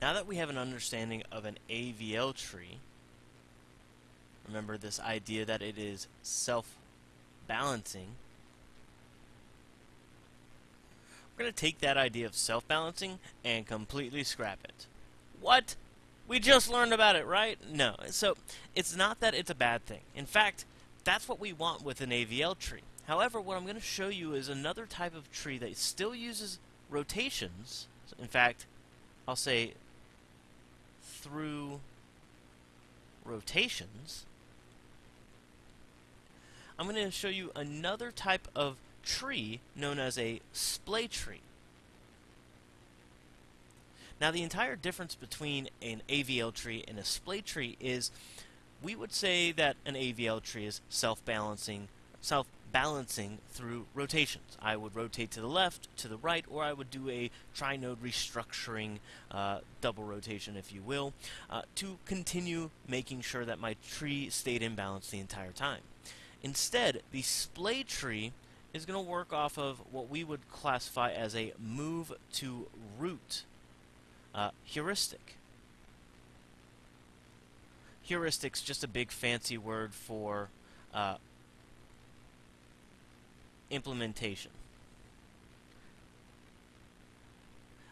Now that we have an understanding of an AVL tree, remember this idea that it is self-balancing, we're going to take that idea of self-balancing and completely scrap it. What? We just learned about it, right? No. So, it's not that it's a bad thing. In fact, that's what we want with an AVL tree. However, what I'm going to show you is another type of tree that still uses rotations. In fact, I'll say through rotations. I'm going to show you another type of tree known as a splay tree. Now the entire difference between an AVL tree and a splay tree is we would say that an AVL tree is self-balancing self-balancing through rotations. I would rotate to the left, to the right, or I would do a tri-node restructuring uh, double rotation, if you will, uh, to continue making sure that my tree stayed in balance the entire time. Instead, the splay tree is going to work off of what we would classify as a move to root uh, heuristic. Heuristic's just a big fancy word for uh, implementation.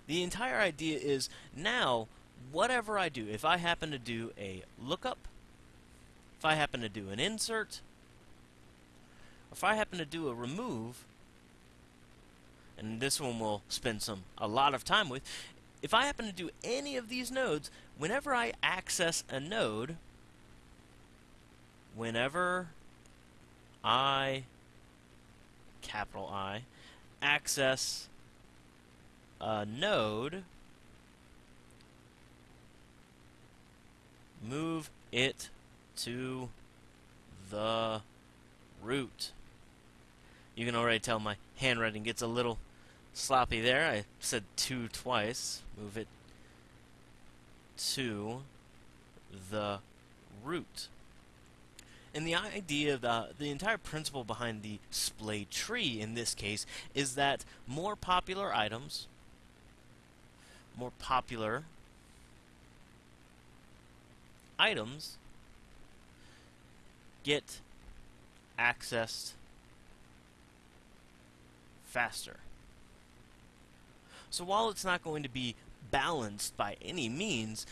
The entire idea is now, whatever I do, if I happen to do a lookup, if I happen to do an insert, if I happen to do a remove, and this one we'll spend some a lot of time with, if I happen to do any of these nodes, whenever I access a node, whenever I, capital I, access a node, move it to the root. You can already tell my handwriting gets a little sloppy there. I said two twice. Move it to the root. And the idea, the, the entire principle behind the splay tree in this case is that more popular items, more popular items get accessed faster. So while it's not going to be balanced by any means,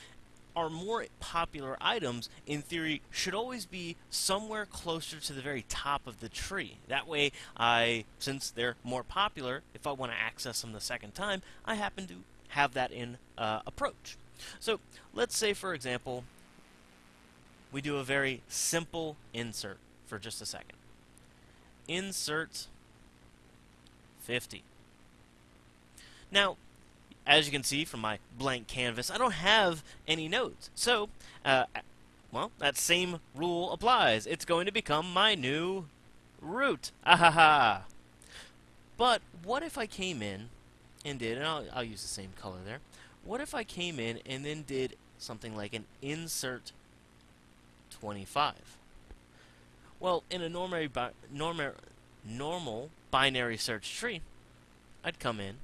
our more popular items, in theory, should always be somewhere closer to the very top of the tree. That way, I, since they're more popular, if I want to access them the second time, I happen to have that in uh, approach. So let's say, for example, we do a very simple insert for just a second. Insert 50. Now, as you can see from my blank canvas, I don't have any nodes. So, uh, well, that same rule applies. It's going to become my new root. Ahaha. But what if I came in and did, and I'll, I'll use the same color there, what if I came in and then did something like an insert 25? Well, in a normal, normal, normal binary search tree, I'd come in,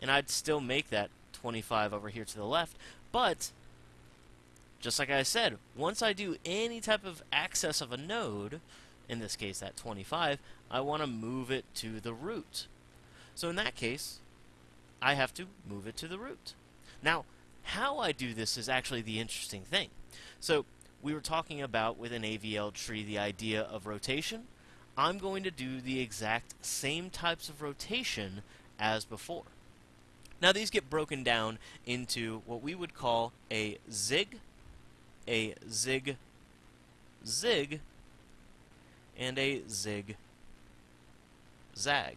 and I'd still make that 25 over here to the left, but just like I said, once I do any type of access of a node, in this case that 25, I want to move it to the root. So in that case, I have to move it to the root. Now, how I do this is actually the interesting thing. So we were talking about with an AVL tree the idea of rotation. I'm going to do the exact same types of rotation as before. Now these get broken down into what we would call a zig, a zig, zig, and a zig, zag.